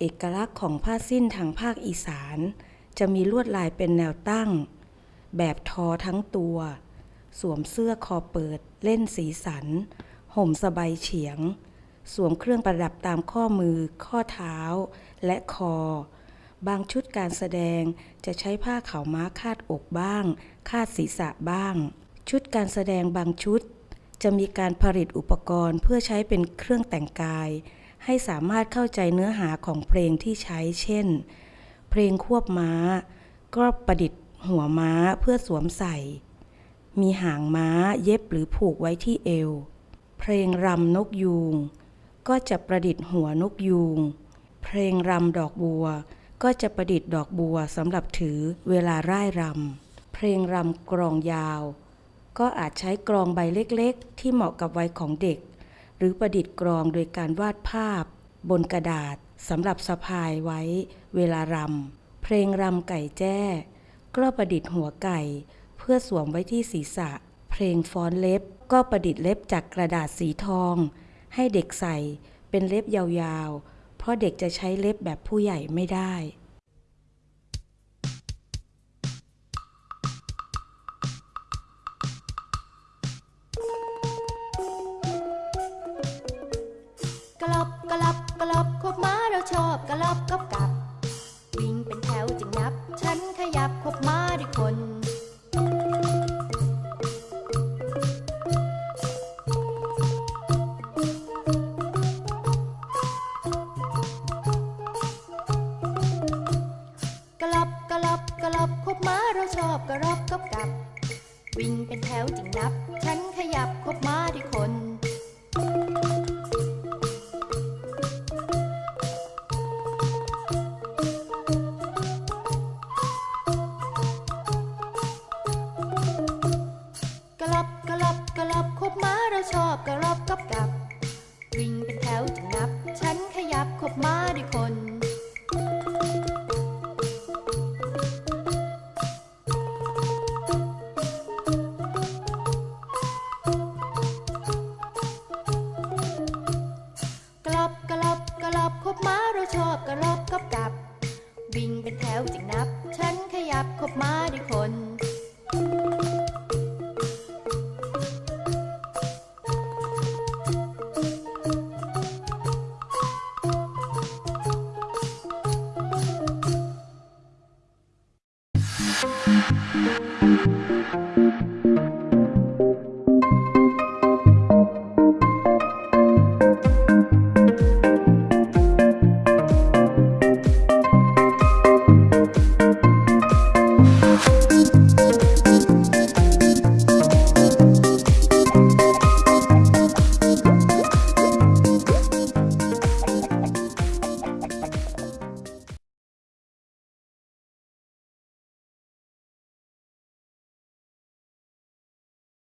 เอกลักษณ์ของผ้าสิ้นทางภาคอีสาน จะมีลวดลายเป็นแนวตั้ง แบบทอทั้งตัว สวมเสื้อคอเปิด เล่นสีสัน ห่มสบายเฉียง สวมเครื่องประดับตามข้อมือ ข้อเท้า และคอ บางชุดการแสดงจะใช้ผ้าขาวม้าคาดอกบ้าง คาดศีรษะบ้าง ชุดการแสดงบางชุด จะมีการผลิตอุปกรณ์เพื่อใช้เป็นเครื่องแต่งกาย ให้สามารถเข้าใจเนื้อหาของเพลงที่ใช้เช่น เพลงควบม้า ก็ประดิษฐ์หัวม้าเพื่อสวมใส่ มีหางม้าเย็บหรือผูกไว้ที่เอว เพลงรำนกยูง ก็จะประดิษฐ์หัวนกยูง เพลงรำดอกบัว ก็จะประดิษฐ์ดอกบัวสำหรับถือเวลาร่ายรำ เพลงรำกรองยาว ก็อาจใช้กรองใบเล็กๆ ที่เหมาะกับวัยของเด็ก หรือประดิษฐ์กรองโดยการวาดภาพ บนกระดาษ สำหรับสะพายไว้เวลารำ เพลงรำไก่แจ้ก็ประดิษฐ์หัวไก่ เพื่อสวมไว้ที่ศีรษะ เพลงฟ้อนเล็บก็ประดิษฐ์เล็บจากกระดาษสีทอง ให้เด็กใส่เป็นเล็บยาวๆ เพราะเด็กจะใช้เล็บแบบผู้ใหญ่ไม่ได้กะลบกะลับกะลบคบ ชอบกระลบกับกับ วิ่งเป็นแถวจึงนับ ฉันขยับควบม้าด้วยคน กระลบกระลบกระลบควบม้าเราชอบกระลบกับกับ วิ่งเป็นแถวจึงนับ ฉันขยับควบม้าด้วยคน อบกะลับกับกับ วิ่งเป็นแถวจึงนับ ฉันขยับคบมาด้วยคนกะลับกะลับกะลับคบมาเราชอบกระลับกับกับวิ่งเป็นแถวจึงนับฉันขยับคบมาด้วยคน ก